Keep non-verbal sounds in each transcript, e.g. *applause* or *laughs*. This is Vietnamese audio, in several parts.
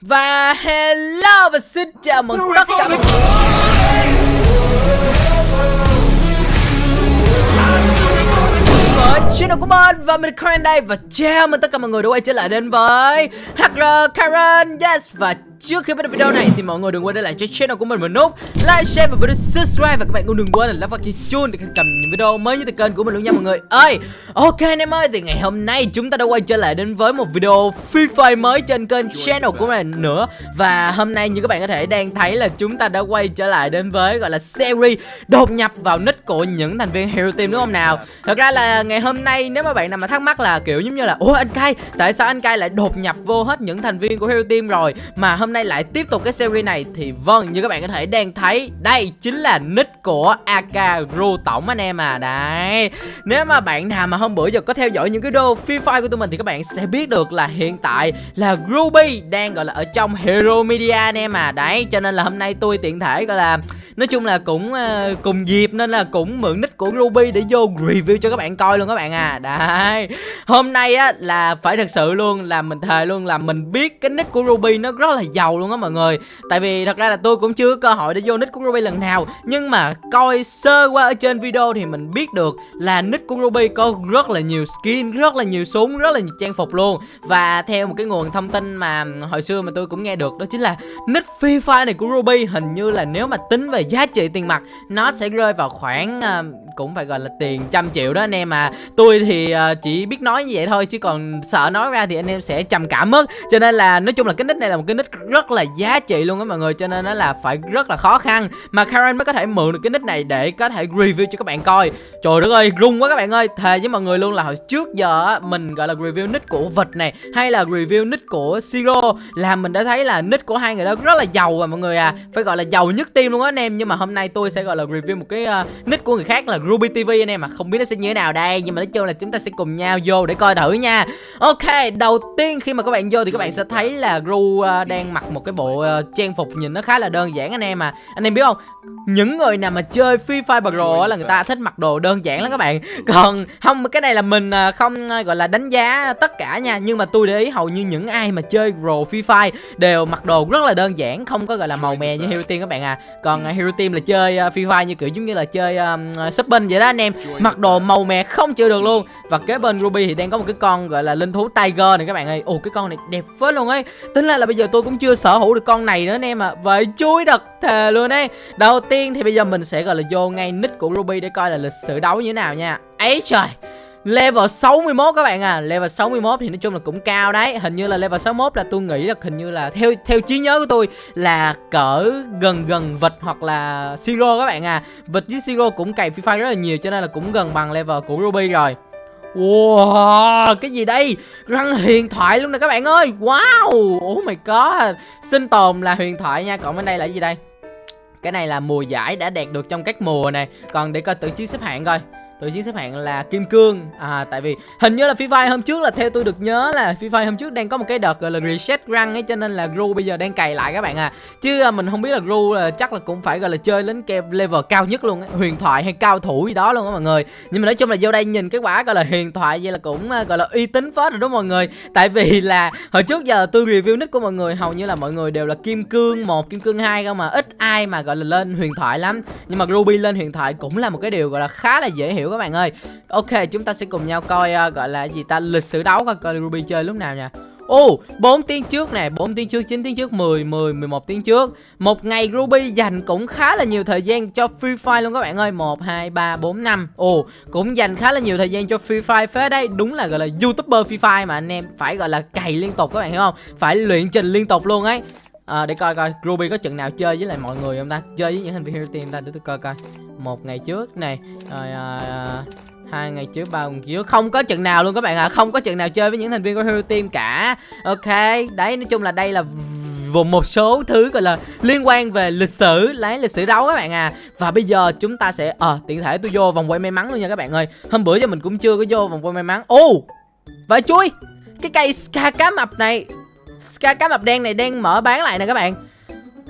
Và hello và xin chào mừng tất cả mọi người. Với channel của mình và mình Karen đây. Và chào mừng tất cả mọi người đã quay trở lại đến với HR Karen. Yes và trước khi bắt đầu video này thì mọi người đừng quên để lại cho channel của mình một nút like, share và bấm subscribe. Và các bạn cũng đừng quên là lắp vào cái chuông để cầm những video mới nhất từ kênh của mình luôn nha mọi người. Ơi, ok anh em ơi, thì ngày hôm nay chúng ta đã quay trở lại đến với một video Free Fire mới trên kênh channel của mình nữa. Và hôm nay như các bạn có thể đang thấy là chúng ta đã quay trở lại đến với, gọi là, series đột nhập vào nick của những thành viên Hero Team, đúng không nào? Thật ra là ngày hôm nay nếu mà bạn nào mà thắc mắc là kiểu giống như là, ủa anh cay tại sao anh cay lại đột nhập vô hết những thành viên của Hero Team rồi? Mà hôm hôm nay lại tiếp tục cái series này thì vâng như các bạn có thể đang thấy đây chính là nick của AK Ru Tổng anh em à. Đấy nếu mà bạn nào mà hôm bữa giờ có theo dõi những cái video Free Fire của tụi mình thì các bạn sẽ biết được là hiện tại là Ruby đang gọi là ở trong Hero Media anh em à. Đấy cho nên là hôm nay tôi tiện thể gọi là nói chung là cũng uh, cùng dịp nên là cũng mượn nick của Ruby để vô review cho các bạn coi luôn các bạn à. Đấy hôm nay á là phải thật sự luôn là mình thề luôn là mình biết cái nick của Ruby nó rất là giàu luôn á mọi người. Tại vì thật ra là tôi cũng chưa có cơ hội để vô nick của Ruby lần nào. Nhưng mà coi sơ qua ở trên video thì mình biết được là nick của Ruby có rất là nhiều skin rất là nhiều súng rất là nhiều trang phục luôn. Và theo một cái nguồn thông tin mà hồi xưa mà tôi cũng nghe được đó chính là nick Free Fire này của Ruby hình như là nếu mà tính về giá trị tiền mặt nó sẽ rơi vào khoảng uh, cũng phải gọi là tiền trăm triệu đó anh em à. tôi thì uh, chỉ biết nói như vậy thôi chứ còn sợ nói ra thì anh em sẽ trầm cảm mất. Cho nên là nói chung là cái nick này là một cái nick rất là giá trị luôn á mọi người cho nên nó là phải rất là khó khăn mà Karen mới có thể mượn được cái nick này để có thể review cho các bạn coi. Trời đất ơi rung quá các bạn ơi. Thề với mọi người luôn là hồi trước giờ mình gọi là review nick của vịt này hay là review nick của siro là mình đã thấy là nick của hai người đó rất là giàu rồi mọi người à. Phải gọi là giàu nhất tim luôn á anh em nhưng mà hôm nay tôi sẽ gọi là review một cái uh, nick của người khác là Ruby TV anh em mà không biết nó sẽ như thế nào đây nhưng mà nói chung là chúng ta sẽ cùng nhau vô để coi thử nha. Ok đầu tiên khi mà các bạn vô thì các bạn sẽ thấy là Ru uh, đang mặc một cái bộ uh, trang phục nhìn nó khá là đơn giản anh em à. Anh em biết không? Những người nào mà chơi Free Fire Pro là người ta thích mặc đồ đơn giản lắm các bạn. Còn không cái này là mình ờ, không ờ, gọi là đánh giá tất cả nha. Nhưng mà tôi để ý hầu như những ai mà chơi Pro Free Fire đều mặc đồ rất là đơn giản không có gọi là màu mè như Hero Team các bạn à. Còn Hero Team là chơi Free Fire như kiểu giống như là chơi um, shopping vậy đó anh em. Mặc đồ màu mè không chịu được luôn. Và kế bên Ruby thì đang có một cái con gọi là linh thú Tiger này các bạn ơi. Ồ cái con này đẹp phết luôn ấy. Tính là là bây giờ tôi cũng chưa sở hữu được con này nữa anh em à vậy chui đật thề luôn đấy đầu tiên thì bây giờ mình sẽ gọi là vô ngay nick của Ruby để coi là lịch sử đấu như thế nào nha. Ấy trời, Level 61 các bạn à. Level 61 thì nói chung là cũng cao đấy. Hình như là level 61 là tôi nghĩ là hình như là Theo theo trí nhớ của tôi là cỡ gần gần vịt hoặc là Siro các bạn à. Vịt với Siro cũng cày Free Fire rất là nhiều Cho nên là cũng gần bằng level của Ruby rồi. Wow, cái gì đây? Răng huyền thoại luôn nè các bạn ơi. Wow, oh my god. Sinh tồn là huyền thoại nha. Còn bên đây là gì đây? Cái này là mùa giải đã đạt được trong các mùa này. Còn để coi tự chiến xếp hạng coi tự chiến xếp hạng là kim cương. À tại vì hình như là Free Fire hôm trước là theo tôi được nhớ là Free Fire hôm trước đang có một cái đợt, gọi là reset răng ấy, cho nên là Gru bây giờ đang cày lại các bạn à chứ mình không biết là Gru là chắc là cũng phải, gọi là, chơi đến cái level cao nhất luôn ấy. huyền thoại hay cao thủ gì đó luôn á mọi người. Nhưng mà nói chung là vô đây nhìn cái quả, gọi là, huyền thoại vậy là cũng à, gọi là, uy tín phết rồi đúng mọi người. Tại vì là hồi trước giờ tôi review nick của mọi người, hầu như là mọi người đều là kim cương một, kim cương hai không mà, ít ai mà, gọi là, lên huyền thoại lắm. Nhưng mà Ruby lên huyền thoại cũng là một cái điều, gọi là, khá là dễ hiểu các bạn ơi. Ok chúng ta sẽ cùng nhau coi uh, gọi là gì ta? Lịch sử đấu coi coi Ruby chơi lúc nào nha Ồ, oh, 4 tiếng trước nè, 4 tiếng trước, 9 tiếng trước, 10, 10, 11 tiếng trước. Một ngày Ruby dành cũng khá là nhiều thời gian cho Free Fire luôn các bạn ơi. 1, 2, 3, 4, 5 Ồ, oh, cũng dành khá là nhiều thời gian cho Free Fire. Phết đây, Đúng là gọi là YouTuber Free Fire mà anh em phải gọi là cày liên tục các bạn hiểu không? Phải luyện trình liên tục luôn ấy à, Để coi coi. Ruby có trận nào chơi với lại mọi người không ta? Chơi với những thành viên Hero Team ta để tôi coi coi. Một ngày trước này rồi à, hai ngày trước ba ngày trước. Không có trận nào luôn các bạn ạ. À. không có trận nào chơi với những thành viên của hero team cả. Ok đấy nói chung là đây là vùng một số thứ gọi là liên quan về lịch sử lấy lịch sử đấu các bạn à và bây giờ chúng ta sẽ ờ à, tiện thể tôi vô vòng quay may mắn luôn nha các bạn ơi. Hôm bữa giờ mình cũng chưa có vô vòng quay may mắn. Ô oh, vậy chui cái cây ska cá mập này ska cá mập đen này đang mở bán lại nè các bạn.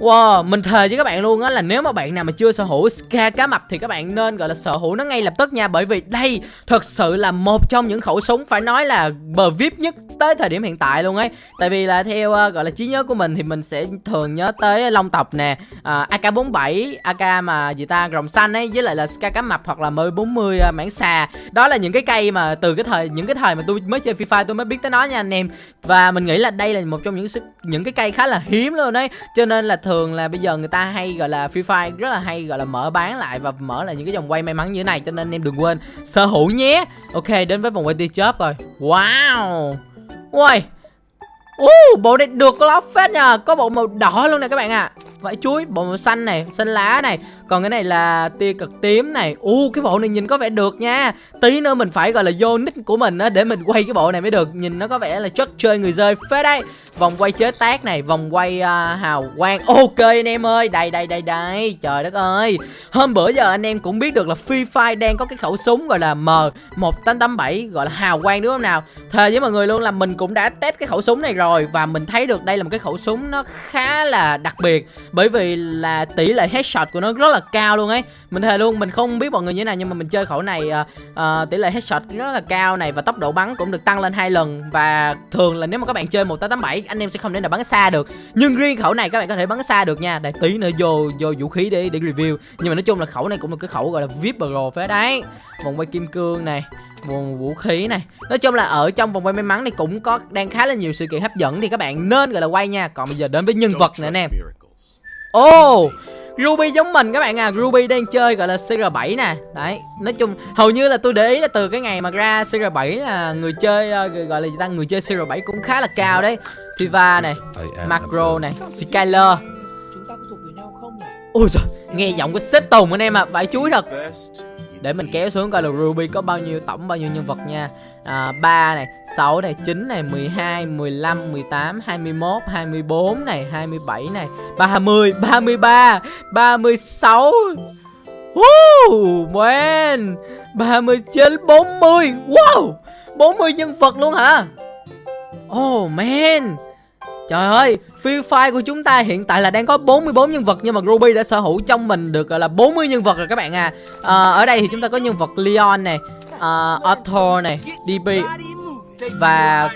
Wow, mình thề với các bạn luôn á là nếu mà bạn nào mà chưa sở hữu Ska cá mập thì các bạn nên gọi là sở hữu nó ngay lập tức nha. Bởi vì đây thật sự là một trong những khẩu súng phải nói là bờ VIP nhất tới thời điểm hiện tại luôn ấy. Tại vì là theo uh, gọi là trí nhớ của mình thì mình sẽ thường nhớ tới Long Tộc nè uh, AK-47, AK mà gì ta rồng xanh ấy với lại là Ska cá mập hoặc là M40 uh, mảng xà. Đó là những cái cây mà từ cái thời những cái thời mà tôi mới chơi Free Fire tôi mới biết tới nó nha anh em. Và mình nghĩ là đây là một trong những những cái cây khá là hiếm luôn ấy. Cho nên là thường là bây giờ người ta hay gọi là Free Fire rất là hay gọi là mở bán lại và mở lại những cái dòng quay may mắn như thế này cho nên em đừng quên sở hữu nhé. Ok đến với vòng quay tia chớp rồi. Wow! Ui uh, bộ này được lắm phết nha có bộ màu đỏ luôn nè các bạn ạ. à vải chuối bộ màu xanh này xanh lá này còn cái này là tia cực tím này. U cái bộ này nhìn có vẻ được nha. Tí nữa mình phải gọi là vô nick của mình á để mình quay cái bộ này mới được. Nhìn nó có vẻ là chất chơi người rơi phê đấy. Vòng quay chế tác này vòng quay uh, hào quang. Ok anh em ơi đây đây đây đây. Trời đất ơi. Hôm bữa giờ anh em cũng biết được là Free Fire đang có cái khẩu súng gọi là M 1887 gọi là hào quang đúng không nào? Thề với mọi người luôn là mình cũng đã test cái khẩu súng này rồi. Và mình thấy được đây là một cái khẩu súng nó khá là đặc biệt bởi vì là tỷ lệ headshot của nó rất là cao luôn ấy. Mình thề luôn mình không biết mọi người như thế nào nhưng mà mình chơi khẩu này uh, uh, tỷ lệ headshot rất là cao này và tốc độ bắn cũng được tăng lên hai lần. Và thường là nếu mà các bạn chơi 1887 anh em sẽ không thể nào bắn xa được. Nhưng riêng khẩu này các bạn có thể bắn xa được nha. Để tí nữa vô vô vũ khí để để review. Nhưng mà nói chung là khẩu này cũng là cái khẩu gọi là vip pro phết đấy. Vòng quay kim cương này nguồn vũ khí này. Nói chung là ở trong vòng quay may mắn này cũng có đang khá là nhiều sự kiện hấp dẫn thì các bạn nên gọi là quay nha. Còn bây giờ đến với nhân vật nè. anh em ô oh, Ruby giống mình các bạn à. Ruby đang chơi gọi là CR7 nè. Đấy Nói chung hầu như là tôi để ý là từ cái ngày mà ra CR7 là người chơi uh, Gọi là gì ta? Người chơi CR7 cũng khá là cao đấy. Tifa này Macro này Skyler. Chúng ta có thuộc về nhau không nhỉ? Ôi giời Nghe giọng của xếp tùng anh em à Vải chuối thật để mình kéo xuống coi là Ruby có bao nhiêu tổng bao nhiêu nhân vật nha. À, 3 này 6 này 9 này 12 15 18 21 24 này 27 này 30 33 36 Woo, man 39 40 Wow 40 nhân vật luôn hả? Oh man. Trời ơi, Free Fire của chúng ta hiện tại là đang có 44 nhân vật nhưng mà Ruby đã sở hữu trong mình được gọi là 40 nhân vật rồi các bạn à. à ở đây thì chúng ta có nhân vật Leon này, uh, Arthur này, DB và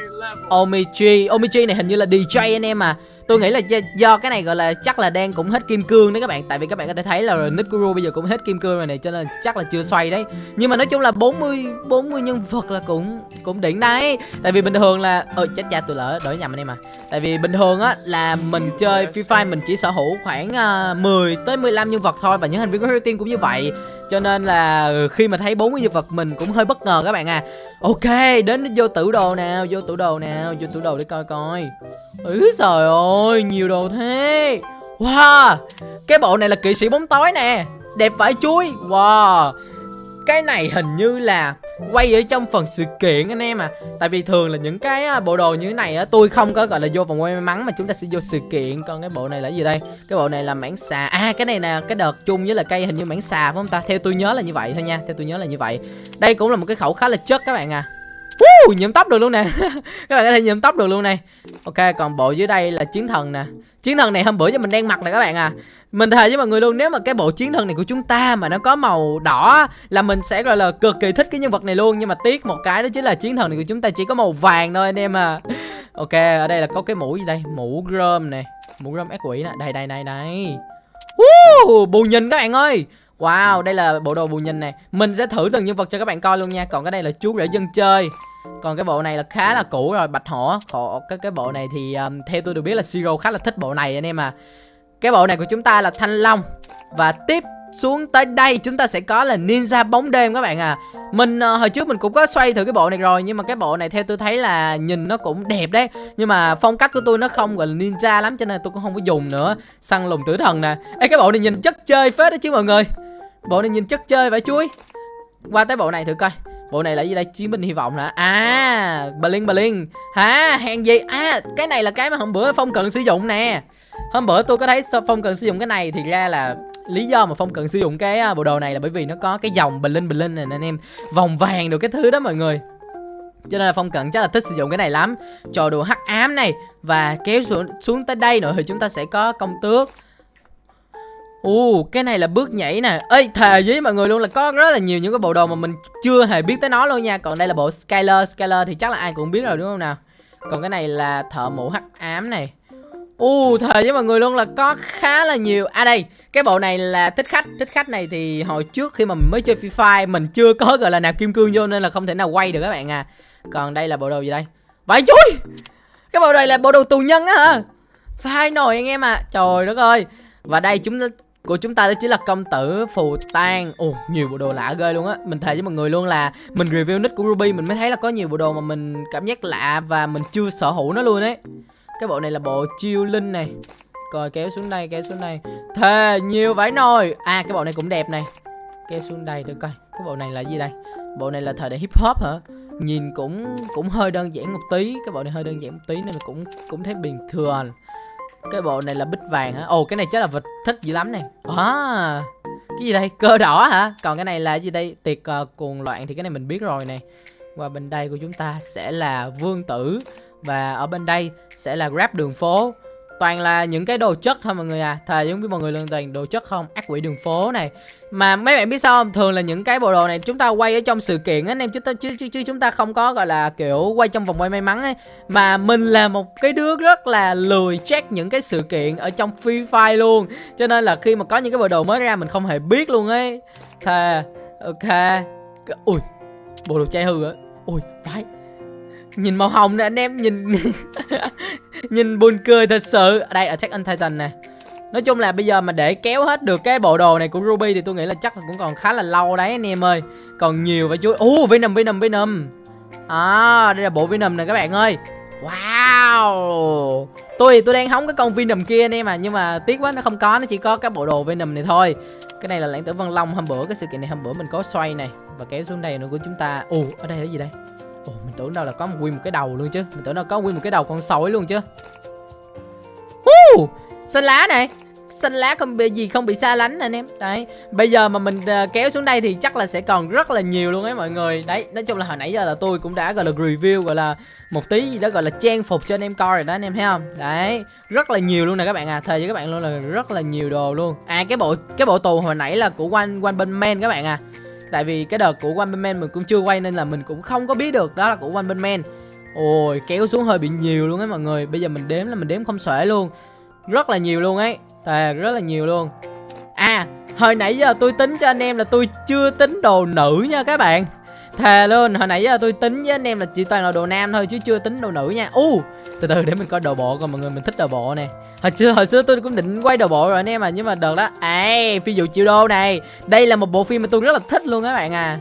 Omichi. Omichi này hình như là DJ anh em à tôi nghĩ là do, do cái này gọi là chắc là đang cũng hết kim cương đấy các bạn. Tại vì các bạn có thể thấy là nick của bây giờ cũng hết kim cương rồi này cho nên chắc là chưa xoay đấy. Nhưng mà nói chung là 40 40 nhân vật là cũng cũng đỉnh đấy. Tại vì bình thường là ơi chết cha tôi lỡ đổi nhầm anh em mà tại vì bình thường á là mình chơi Free Fire mình chỉ sở hữu khoảng à, uh, 10 tới 15 nhân vật thôi và những thành viên của Team cũng như vậy cho nên là ừ, khi mà thấy 40 nhân vật mình cũng hơi bất ngờ các bạn à. Ok, đến vô tử đồ nào, vô tử đồ nào, vô tử đồ để coi coi. Ừ trời ơi, nhiều đồ thế. Wow, cái bộ này là kỵ sĩ bóng tối nè, đẹp vải chuối. Wow cái này hình như là quay ở trong phần sự kiện anh em à. Tại vì thường là những cái à, bộ đồ như thế này á tôi không có gọi là vô vòng quay may mắn mà chúng ta sẽ vô sự kiện. Còn cái bộ này là gì đây? Cái bộ này là mảng xà. À cái này là cái đợt chung với là cây hình như mảng xà phải không ta? Theo tôi nhớ là như vậy thôi nha theo tôi nhớ là như vậy. Đây cũng là một cái khẩu khá là chất các bạn à. Woo, nhuộm tóc được luôn nè. *laughs* Các bạn có thể nhuộm tóc được luôn này. Ok còn bộ dưới đây là chiến thần nè chiến thần này hôm bữa giờ mình đang mặc nè các bạn à. Mình thề với mọi người luôn nếu mà cái bộ chiến thần này của chúng ta mà nó có màu đỏ là mình sẽ gọi là cực kỳ thích cái nhân vật này luôn. Nhưng mà tiếc một cái đó chính là chiến thần này của chúng ta chỉ có màu vàng thôi anh em à. Ok ở đây là có cái mũ gì đây? Mũ grom này mũ grom ác quỷ nè. Đây đây đây đây. Uh, bù nhìn các bạn ơi. Wow, đây là bộ đồ bù nhìn này Mình sẽ thử từng nhân vật cho các bạn coi luôn nha. Còn cái đây là chú rể dân chơi còn cái bộ này là khá là cũ rồi bạch hổ. Khổ, cái cái bộ này thì um, theo tôi được biết là Siro khá là thích bộ này anh em à cái bộ này của chúng ta là thanh long. Và tiếp xuống tới đây chúng ta sẽ có là ninja bóng đêm các bạn à. Mình uh, hồi trước mình cũng có xoay thử cái bộ này rồi Nhưng mà cái bộ này theo tôi thấy là nhìn nó cũng đẹp đấy. Nhưng mà phong cách của tôi nó không gọi là ninja lắm Cho nên tôi cũng không có dùng nữa. Săn lùng tử thần nè. Ê cái bộ này nhìn chất chơi phết đó chứ mọi người. Bộ này nhìn chất chơi phải chuối. Qua tới bộ này thử coi. Bộ này là gì đây? Chiến binh hy vọng hả? À, Blink Blink. Hả? Hèn gì? À, cái này là cái mà hôm bữa Phong cần sử dụng nè. Hôm bữa tôi có thấy Phong cần sử dụng cái này thì ra là lý do mà Phong cần sử dụng cái à, bộ đồ này là bởi vì nó có cái dòng Blink Blink này anh em. Vòng vàng được cái thứ đó mọi người. Cho nên là Phong Cận chắc là thích sử dụng cái này lắm Trò đồ hắc ám này Và kéo xuống, xuống tới đây nữa thì chúng ta sẽ có công tước Ồ, cái này là bước nhảy nè. Ê, thề với mọi người luôn là có rất là nhiều những cái bộ đồ mà mình chưa hề biết tới nó luôn nha. Còn đây là bộ Skyler. Skyler thì chắc là ai cũng biết rồi đúng không nào? Còn cái này là thợ mũ hắc ám này. Ồ, thề với mọi người luôn là có khá là nhiều. À đây, cái bộ này là thích khách. Thích khách này thì hồi trước khi mà mình mới chơi Free Fire Mình chưa có gọi là nạp kim cương vô Nên là không thể nào quay được các bạn à. Còn đây là bộ đồ gì đây? Vãi chui Cái bộ này là bộ đồ tù nhân á hả? Phải nồi anh em à Trời đất ơi. Và đây chúng của chúng ta đó chính là công tử phù tang. Ồ, nhiều bộ đồ lạ ghê luôn á. Mình thề với mọi người luôn là mình review nick của ruby, mình mới thấy là có nhiều bộ đồ mà mình cảm giác lạ và mình chưa sở hữu nó luôn ấy. Cái bộ này là bộ chiêu linh này. Coi kéo xuống đây, kéo xuống đây. Thề, nhiều vải nồi. À cái bộ này cũng đẹp này. Kéo xuống đây tôi coi. Cái bộ này là gì đây? Bộ này là thời đại hip hop hả? Nhìn cũng cũng hơi đơn giản một tí. Cái bộ này hơi đơn giản một tí nên là cũng cũng thấy bình thường cái bộ này là bích vàng hả? Ồ cái này chắc là vật thích dữ lắm này. À cái gì đây? Cơ đỏ hả? Còn cái này là gì đây? Tiệc uh, cuồng loạn thì cái này mình biết rồi này. Và bên đây của chúng ta sẽ là vương tử và ở bên đây sẽ là grab đường phố toàn là những cái đồ chất thôi mọi người à. Thề giống biết mọi người luôn toàn đồ chất không? Ác quỷ đường phố này. Mà mấy bạn biết sao không? Thường là những cái bộ đồ này chúng ta quay ở trong sự kiện á anh em chúng ta chứ, chứ, chứ chúng ta không có gọi là kiểu quay trong vòng quay may mắn ấy. Mà mình là một cái đứa rất là lười check những cái sự kiện ở trong free fire luôn. Cho nên là khi mà có những cái bộ đồ mới ra mình không hề biết luôn ấy. Thề ok. Ui bộ đồ chai hư á. Ui phải nhìn màu hồng nè anh em, nhìn *laughs* nhìn buồn cười thật sự. Ở đây attack on titan nè. Nói chung là bây giờ mà để kéo hết được cái bộ đồ này của ruby thì tôi nghĩ là chắc là cũng còn khá là lâu đấy anh em ơi. Còn nhiều phải chú uh venom venom venom. À đây là bộ venom nè các bạn ơi. Wow! Tôi thì tôi đang hóng cái con venom kia anh em à nhưng mà tiếc quá nó không có, nó chỉ có cái bộ đồ venom này thôi. Cái này là lãng tử vân long hôm bữa, cái sự kiện này hôm bữa mình có xoay này và kéo xuống đây nữa của chúng ta. Ồ, ở đây là gì đây? Ồ, mình tưởng đâu là có một nguyên một cái đầu luôn chứ. Mình tưởng đâu có nguyên một cái đầu con sói luôn chứ. Uh, Xanh lá này. Xanh lá không bị gì không bị xa lánh anh em. Đấy Bây giờ mà mình uh, kéo xuống đây thì chắc là sẽ còn rất là nhiều luôn ấy mọi người. Đấy Nói chung là hồi nãy giờ là tôi cũng đã gọi là review Gọi là một tí gì đó gọi là trang phục cho anh em coi rồi đó anh em thấy không? Đấy Rất là nhiều luôn nè các bạn à. Thề với các bạn luôn là rất là nhiều đồ luôn. À cái bộ cái bộ tù hồi nãy là của One, One bên Man các bạn à. Tại vì cái đợt của One Punch Man mình cũng chưa quay nên là mình cũng không có biết được đó là của One Punch Man Ôi kéo xuống hơi bị nhiều luôn á mọi người. Bây giờ mình đếm là mình đếm không xuể luôn. Rất là nhiều luôn ấy. Thề rất là nhiều luôn. À hồi nãy giờ tôi tính cho anh em là tôi chưa tính đồ nữ nha các bạn. Thề luôn hồi nãy giờ tôi tính với anh em là chỉ toàn là đồ nam thôi chứ chưa tính đồ nữ nha. U uh, từ từ để mình coi đồ bộ coi mọi người mình thích đồ bộ nè. Hồi xưa hồi xưa tôi cũng định quay đồ bộ rồi anh em à nhưng mà đợt đó à phi vụ triệu đô này. Đây là một bộ phim mà tôi rất là thích luôn các bạn à.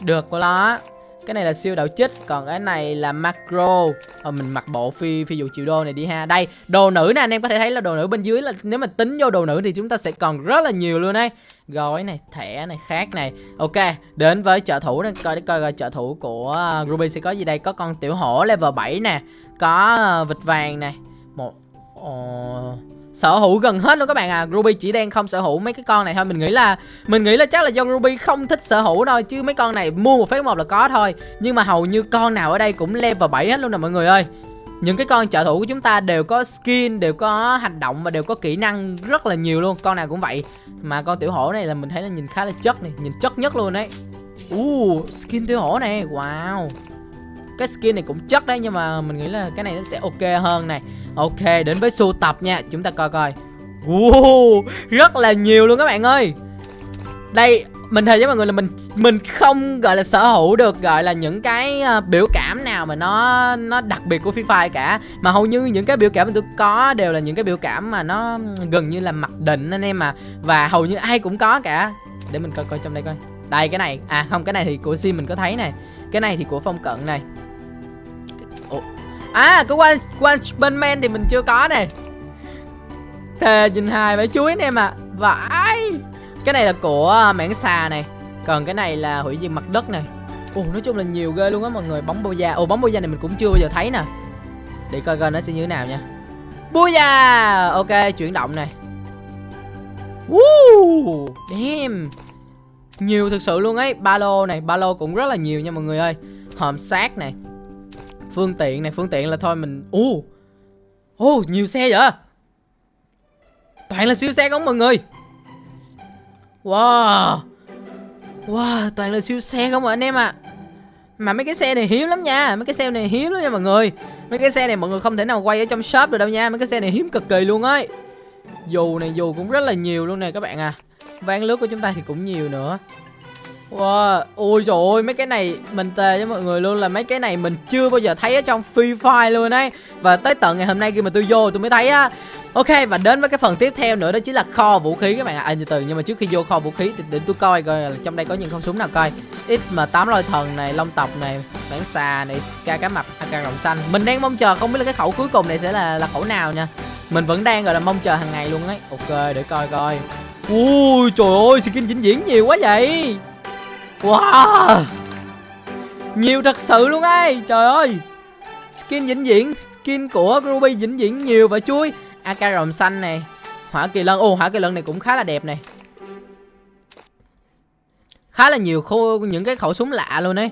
Được của nó cái này là siêu đạo chích còn cái này là macro. Ờ, mình mặc bộ phi phi vụ triệu đô này đi ha. Đây đồ nữ nè anh em có thể thấy là đồ nữ bên dưới là nếu mà tính vô đồ nữ thì chúng ta sẽ còn rất là nhiều luôn đấy gói này thẻ này khác này. Ok đến với trợ thủ này coi để coi coi trợ thủ của ruby sẽ có gì đây. Có con tiểu hổ level 7 nè có ờ, vịt vàng này một uh, sở hữu gần hết luôn các bạn à. Ruby chỉ đang không sở hữu mấy cái con này thôi. Mình nghĩ là mình nghĩ là chắc là do Ruby không thích sở hữu thôi chứ mấy con này mua một phát một là có thôi. Nhưng mà hầu như con nào ở đây cũng level 7 hết luôn nè mọi người ơi. Những cái con trợ thủ của chúng ta đều có skin đều có hành động và đều có kỹ năng rất là nhiều luôn. Con nào cũng vậy. Mà con tiểu hổ này là mình thấy là nhìn khá là chất này nhìn chất nhất luôn đấy uh, skin tiểu hổ này. Wow cái skin này cũng chất đấy nhưng mà mình nghĩ là cái này nó sẽ ok hơn này. Ok đến với sưu tập nha. Chúng ta coi coi. Wow, rất là nhiều luôn các bạn ơi. Đây mình thề với mọi người là mình mình không gọi là sở hữu được gọi là những cái uh, biểu cảm nào mà nó nó đặc biệt của Free Fire cả. Mà hầu như những cái biểu cảm mà tôi có đều là những cái biểu cảm mà nó gần như là mặc định anh em mà và hầu như ai cũng có cả. Để mình coi coi trong đây coi. Đây cái này. À không cái này thì của sim mình có thấy này. Cái này thì của phong cận này à cái quanh quanh bên man thì mình chưa có này thề nhìn hài mấy chuối anh em à vãi. Cái này là của à, mảng xà này. Còn cái này là hủy diệt mặt đất này. Ồ nói chung là nhiều ghê luôn á mọi người. Bóng bô da ồ bóng bô da này mình cũng chưa bao giờ thấy nè. Để coi coi nó sẽ như thế nào nha. Bô da! Ok chuyển động này. Woo, damn. Nhiều thực sự luôn ấy. Ba lô này ba lô cũng rất là nhiều nha mọi người ơi. Hòm xác này phương tiện này phương tiện là thôi mình u uh, nhiều xe vậy? Toàn là siêu xe không mọi người? Wow Wow toàn là siêu xe không anh em ạ? À. Mà mấy cái xe này hiếm lắm nha Mấy cái xe này hiếm lắm nha mọi người. Mấy cái xe này mọi người không thể nào quay ở trong shop được đâu nha Mấy cái xe này hiếm cực kỳ luôn ấy. Dù này dù cũng rất là nhiều luôn nè các bạn à. Ván lướt của chúng ta thì cũng nhiều nữa. Wow, ôi trời ơi, mấy cái này mình tề cho mọi người luôn là mấy cái này mình chưa bao giờ thấy ở trong Free Fire luôn ấy. Và tới tận ngày hôm nay khi mà tôi vô tôi mới thấy á. Ok, và đến với cái phần tiếp theo nữa đó chính là kho vũ khí các bạn ạ. À. à, từ từ, nhưng mà trước khi vô kho vũ khí thì để tôi coi coi là trong đây có những con súng nào coi. XM8 lôi thần này, long tộc này, bản xà này, ca cá mập, à, AK rồng xanh. Mình đang mong chờ không biết là cái khẩu cuối cùng này sẽ là là khẩu nào nha. Mình vẫn đang gọi là mong chờ hàng ngày luôn ấy. Ok, để coi coi. Ui trời ơi, skin vĩnh viễn nhiều quá vậy. Wow. Nhiều thật sự luôn ấy. Trời ơi. Skin vĩnh viễn Skin của Ruby vĩnh viễn nhiều và chui AK rồng xanh này Hỏa kỳ lân. Ồ hỏa kỳ lân này cũng khá là đẹp này. Khá là nhiều khô những cái khẩu súng lạ luôn ấy.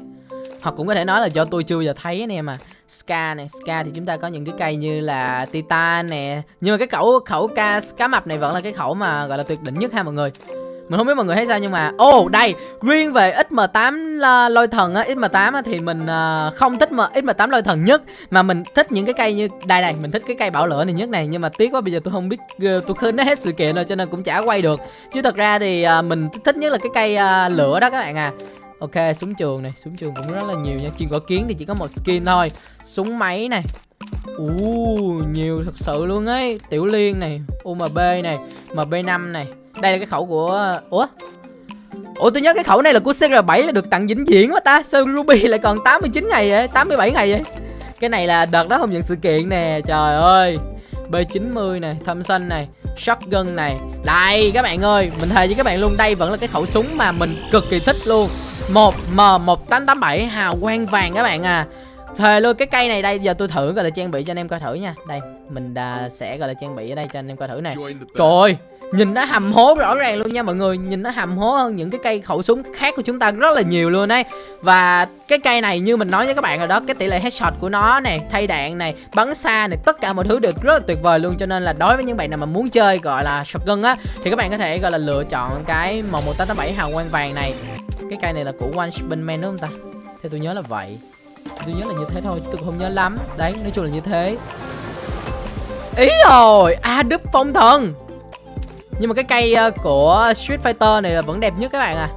Hoặc cũng có thể nói là do tôi chưa bao giờ thấy anh em à Ska này, Ska thì chúng ta có những cái cây như là Titan nè. Nhưng mà cái khẩu khẩu ca cá mập này vẫn là cái khẩu mà gọi là tuyệt đỉnh nhất ha mọi người mình không biết mọi người thấy sao nhưng mà ô oh, đây riêng về XM8 lôi thần á XM8 á, thì mình à, không thích mà XM8 lôi thần nhất mà mình thích những cái cây như đây này mình thích cái cây bảo lửa này nhất này nhưng mà tiếc quá bây giờ tôi không biết ờ, tôi khơi nó hết sự kiện rồi cho nên cũng chả quay được. Chứ thật ra thì à, mình thích nhất là cái cây à, lửa đó các bạn à. Ok súng trường này súng trường cũng rất là nhiều nha chuyên có kiến thì chỉ có một skin thôi. Súng máy này. Uh, nhiều thật sự luôn ấy. Tiểu liên này umb này mb 5 này đây là cái khẩu của ủa? Ủa tôi nhớ cái khẩu này là của cr 7 là được tặng vĩnh viễn mà ta. Sao ruby lại còn 89 ngày vậy 87 ngày vậy. Cái này là đợt đó không nhận sự kiện nè trời ơi. B90 này, thâm xanh này, shotgun này. Đây các bạn ơi, mình thề với các bạn luôn Đây vẫn là cái khẩu súng mà mình cực kỳ thích luôn. Một M1887 hào quang vàng các bạn à. Thề luôn cái cây này đây giờ tôi thử gọi là trang bị cho anh em coi thử nha. Đây mình uh, sẽ gọi là trang bị ở đây cho anh em coi thử này Trời ơi Nhìn nó hầm hố rõ ràng luôn nha mọi người. Nhìn nó hầm hố hơn những cái cây khẩu súng khác của chúng ta rất là nhiều luôn đấy Và cái cây này như mình nói với các bạn rồi đó, Cái tỷ lệ headshot của nó này Thay đạn này Bắn xa này Tất cả mọi thứ đều rất là tuyệt vời luôn. Cho nên là đối với những bạn nào mà muốn chơi, gọi là, shotgun á, Thì các bạn có thể, gọi là, lựa chọn cái M1887 hào quang vàng này. Cái cây này là của One spin Man đúng không ta? Theo tôi nhớ là vậy. Tôi nhớ là như thế thôi, Tôi không nhớ lắm. Đấy, nói chung là như thế. Ý rồi À Đức Phong Thần nhưng mà cái cây ờ, của Street Fighter này là vẫn đẹp nhất các bạn à.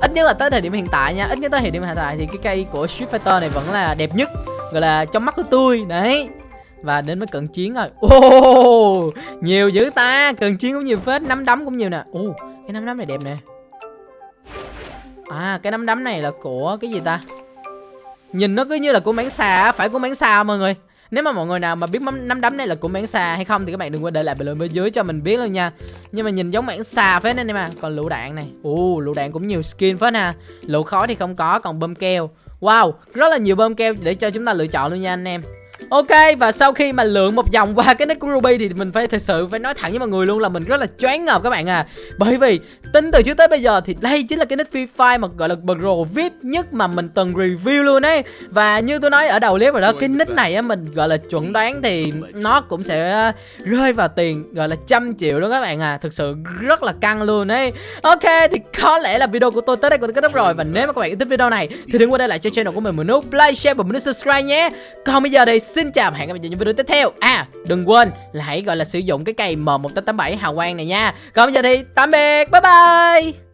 Ít nhất là tới thời điểm hiện tại nha, ít nhất tới thời điểm hiện tại thì cái cây của Street Fighter này vẫn là đẹp nhất, gọi là trong mắt của tôi, đấy. Và đến với cận chiến rồi. Ô, nhiều dữ ta, cận chiến cũng nhiều phết nắm đấm cũng nhiều nè. Ô, cái nắm đấm này đẹp nè. À cái nắm đấm này là của cái gì ta? Nhìn nó cứ như là của mảng xà phải của mảng xà mọi người nếu mà mọi người nào mà biết nắm đấm này là của mảng xà hay không thì các bạn đừng quên để lại bình luận bên dưới cho mình biết luôn nha. Nhưng mà nhìn giống mảng xà phết nên em à còn lựu đạn này. Ồ, lựu đạn cũng nhiều skin phết ha. Lựu khói thì không có, còn bơm keo. Wow, rất là nhiều bơm keo để cho chúng ta lựa chọn luôn nha anh em. Ok và sau khi mà lượn một vòng qua cái nick của Ruby thì mình phải thật sự phải nói thẳng với mọi người luôn là mình rất là choáng ngợp các bạn à. Bởi vì tính từ trước tới bây giờ thì đây chính là cái nick Free Fire mà gọi là pro VIP nhất mà mình từng review luôn ấy. Và như tôi nói ở đầu clip rồi đó cái nick này á mình gọi là chuẩn đoán thì nó cũng sẽ rơi vào tiền gọi là trăm triệu đó các bạn à. Thực sự rất là căng luôn ấy. Ok thì có lẽ là video của tôi tới đây cũng kết thúc rồi. Và nếu mà các bạn yêu thích video này thì đừng quên để lại cho channel của mình một nút like, share và một nút subscribe nhé. Còn bây giờ thì xin chào và hẹn gặp lại trong những video tiếp theo. À đừng quên là hãy gọi là sử dụng cái cây M1887 hào quang này nha. Còn bây giờ thì tạm biệt, Bye bye.